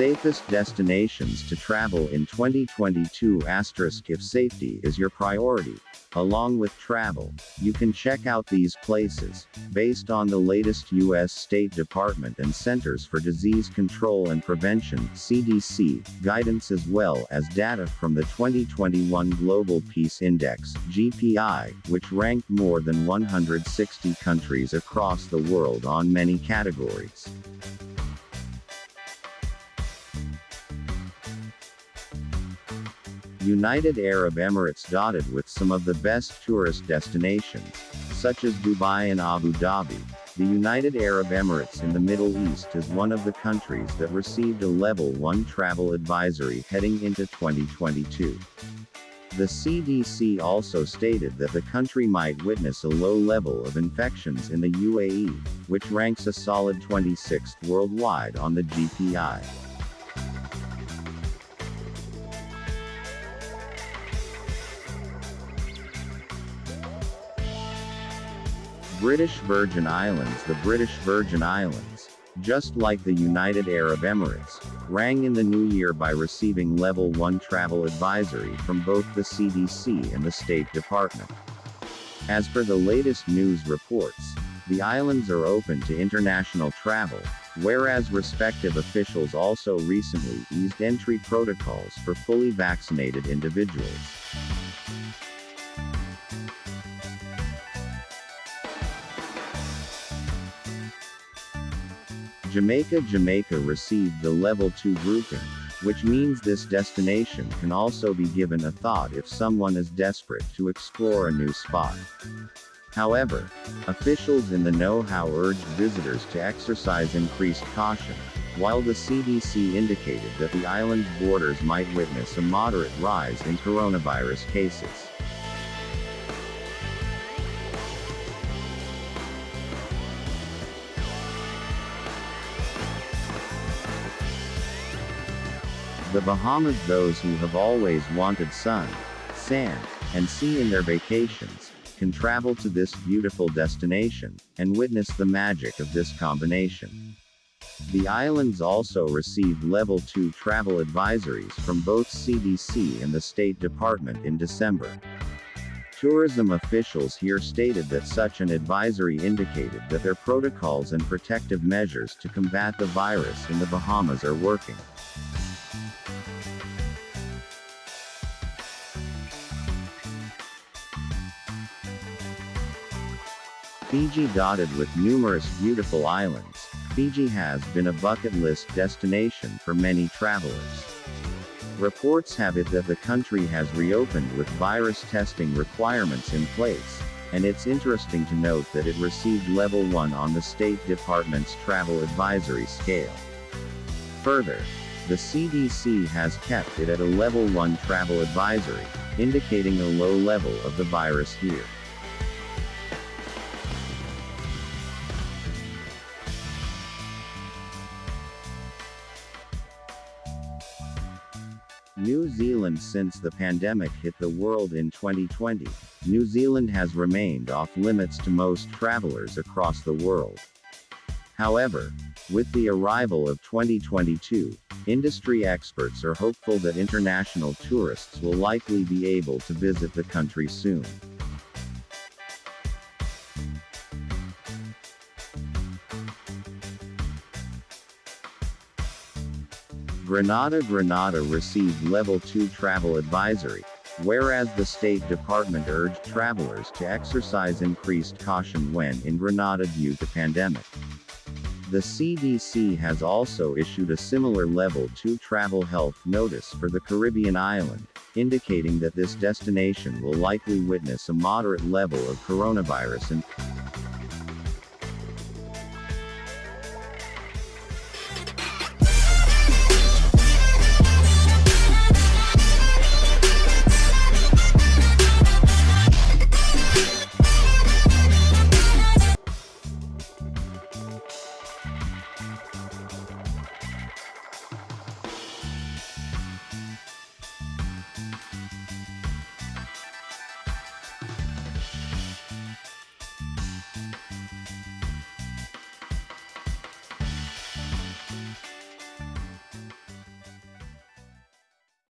Safest destinations to travel in 2022 asterisk if safety is your priority. Along with travel, you can check out these places, based on the latest U.S. State Department and Centers for Disease Control and Prevention CDC, guidance as well as data from the 2021 Global Peace Index GPI, which ranked more than 160 countries across the world on many categories. United Arab Emirates dotted with some of the best tourist destinations, such as Dubai and Abu Dhabi. The United Arab Emirates in the Middle East is one of the countries that received a Level 1 travel advisory heading into 2022. The CDC also stated that the country might witness a low level of infections in the UAE, which ranks a solid 26th worldwide on the GPI. British Virgin Islands The British Virgin Islands, just like the United Arab Emirates, rang in the new year by receiving Level 1 travel advisory from both the CDC and the State Department. As per the latest news reports, the islands are open to international travel, whereas respective officials also recently eased entry protocols for fully vaccinated individuals. Jamaica Jamaica received the Level 2 grouping, which means this destination can also be given a thought if someone is desperate to explore a new spot. However, officials in the know-how urged visitors to exercise increased caution, while the CDC indicated that the island's borders might witness a moderate rise in coronavirus cases. The Bahamas those who have always wanted sun, sand, and sea in their vacations, can travel to this beautiful destination, and witness the magic of this combination. The islands also received Level 2 travel advisories from both CDC and the State Department in December. Tourism officials here stated that such an advisory indicated that their protocols and protective measures to combat the virus in the Bahamas are working. Fiji dotted with numerous beautiful islands, Fiji has been a bucket list destination for many travelers. Reports have it that the country has reopened with virus testing requirements in place, and it's interesting to note that it received level 1 on the State Department's travel advisory scale. Further, the CDC has kept it at a level 1 travel advisory, indicating a low level of the virus here. New Zealand Since the pandemic hit the world in 2020, New Zealand has remained off limits to most travelers across the world. However, with the arrival of 2022, industry experts are hopeful that international tourists will likely be able to visit the country soon. Grenada Grenada received Level 2 travel advisory, whereas the State Department urged travelers to exercise increased caution when in Grenada due to pandemic. The CDC has also issued a similar Level 2 travel health notice for the Caribbean island, indicating that this destination will likely witness a moderate level of coronavirus and